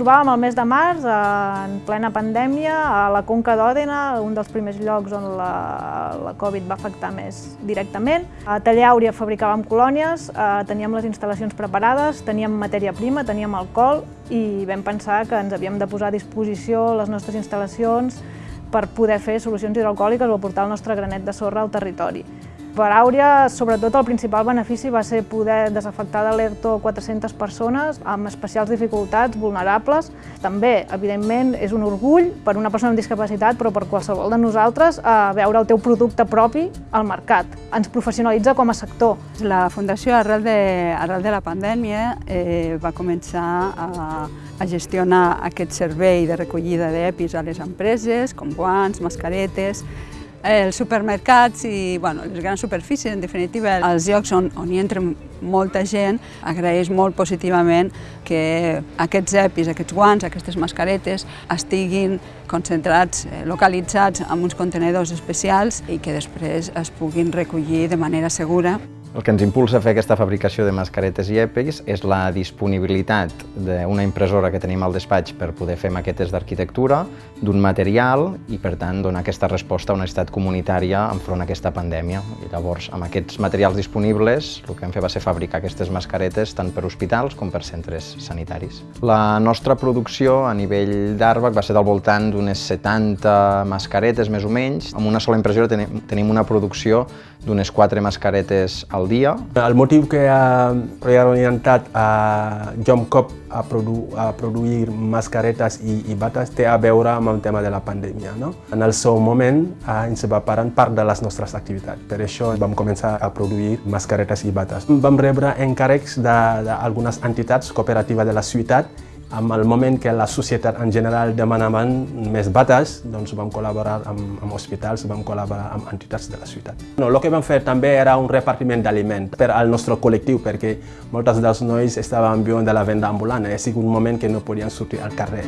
Trobàvem al mes de març, en plena pandèmia, a la Conca d'Òdena, un dels primers llocs on la, la Covid va afectar més directament. A Taller Àurea fabricàvem colònies, eh, teníem les instal·lacions preparades, teníem matèria prima, teníem alcohol i vam pensar que ens havíem de posar a disposició les nostres instal·lacions per poder fer solucions hidroalcohòliques o aportar el nostre granet de sorra al territori. Per Àurea, sobretot, el principal benefici va ser poder desafectar de l'ERTO 400 persones amb especials dificultats, vulnerables. També, evidentment, és un orgull per una persona amb discapacitat, però per qualsevol de nosaltres, a eh, veure el teu producte propi al mercat. Ens professionalitza com a sector. La Fundació, arrel de, arrel de la pandèmia, eh, va començar a, a gestionar aquest servei de recollida d'EPIs a les empreses, com guants, mascaretes, els supermercats i bueno, les grans superfícies, en definitiva, els llocs on, on hi entra molta gent, agraeix molt positivament que aquests EPIs, aquests guants, aquestes mascaretes estiguin concentrats, eh, localitzats en uns contenedors especials i que després es puguin recollir de manera segura. El que ens impulsa a fer aquesta fabricació de mascaretes i EPIs és la disponibilitat d'una impressora que tenim al despatx per poder fer maquetes d'arquitectura, d'un material i, per tant, donar aquesta resposta a una necessitat comunitària enfront a aquesta pandèmia. I llavors, amb aquests materials disponibles, el que vam fer va ser fabricar aquestes mascaretes tant per hospitals com per centres sanitaris. La nostra producció a nivell d'Arbac va ser del voltant d'unes 70 mascaretes, més o menys. Amb una sola impressora tenim una producció d'unes 4 mascaretes al dia. El motiu que ha reorientat a Jomcop a, produ a produir mascaretes i, i bates té a veure amb el tema de la pandèmia. No? En el seu moment eh, ens va parar part de les nostres activitats. Per això vam començar a produir mascaretes i bates. Vam rebre encàrrecs d'algunes entitats cooperatives de la ciutat amb el moment que la societat en general demanaven més bates, doncs vam col·laborar amb, amb hospitals, vam col·laborar amb entitats de la ciutat. No, el que vam fer també era un repartiment d'aliment per al nostre col·lectiu, perquè moltes dels nois estaven viuen de la venda ambulant, ha sigut un moment que no podien sortir al carrer.